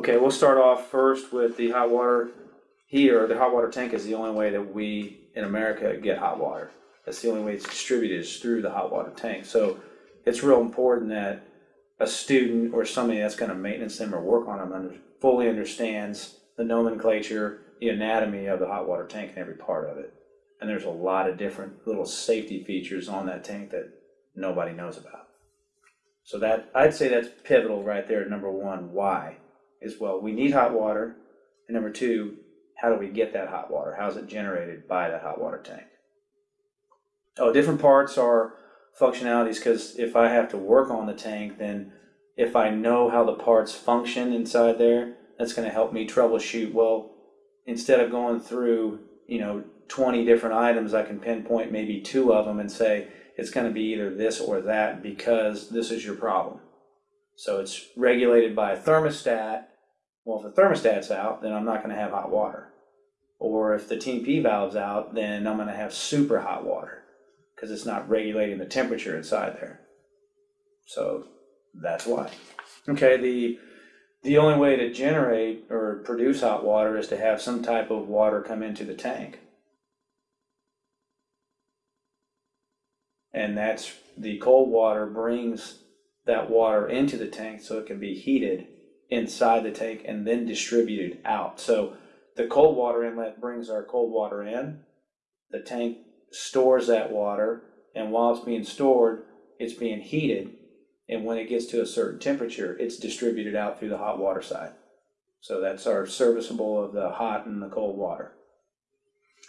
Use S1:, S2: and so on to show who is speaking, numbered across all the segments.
S1: Okay, we'll start off first with the hot water here. The hot water tank is the only way that we in America get hot water. That's the only way it's distributed is through the hot water tank. So it's real important that a student or somebody that's gonna maintenance them or work on them under, fully understands the nomenclature, the anatomy of the hot water tank and every part of it. And there's a lot of different little safety features on that tank that nobody knows about. So that, I'd say that's pivotal right there, number one, why? Is well, we need hot water, and number two, how do we get that hot water? How's it generated by that hot water tank? Oh, different parts are functionalities, because if I have to work on the tank, then if I know how the parts function inside there, that's gonna help me troubleshoot, well, instead of going through, you know, twenty different items, I can pinpoint maybe two of them and say, it's gonna be either this or that because this is your problem. So it's regulated by a thermostat. Well, if the thermostat's out, then I'm not gonna have hot water. Or if the TP valve's out, then I'm gonna have super hot water because it's not regulating the temperature inside there. So that's why. Okay, the the only way to generate or produce hot water is to have some type of water come into the tank. And that's, the cold water brings that water into the tank so it can be heated inside the tank and then distributed out. So the cold water inlet brings our cold water in. The tank stores that water, and while it's being stored, it's being heated. And when it gets to a certain temperature, it's distributed out through the hot water side. So that's our serviceable of the hot and the cold water.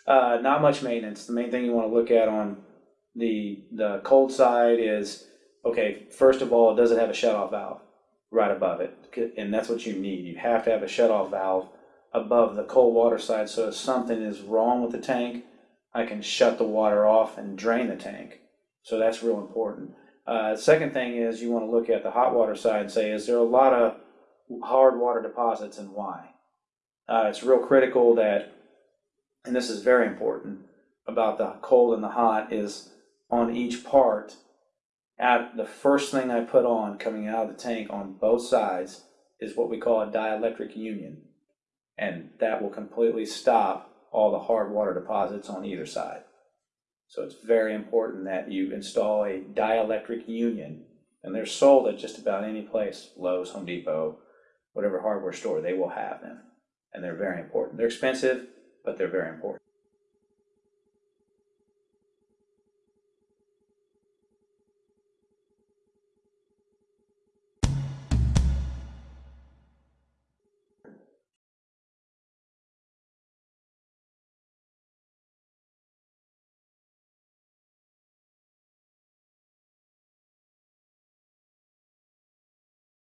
S1: Uh, not much maintenance. The main thing you want to look at on the the cold side is okay. First of all, does it have a shutoff valve right above it? And that's what you need. You have to have a shutoff valve above the cold water side. So if something is wrong with the tank, I can shut the water off and drain the tank. So that's real important. Uh, second thing is you want to look at the hot water side and say, is there a lot of hard water deposits and why? Uh, it's real critical that, and this is very important about the cold and the hot, is on each part. At the first thing I put on coming out of the tank on both sides is what we call a dielectric union. And that will completely stop all the hard water deposits on either side. So it's very important that you install a dielectric union. And they're sold at just about any place, Lowe's, Home Depot, whatever hardware store, they will have them. And they're very important. They're expensive, but they're very important.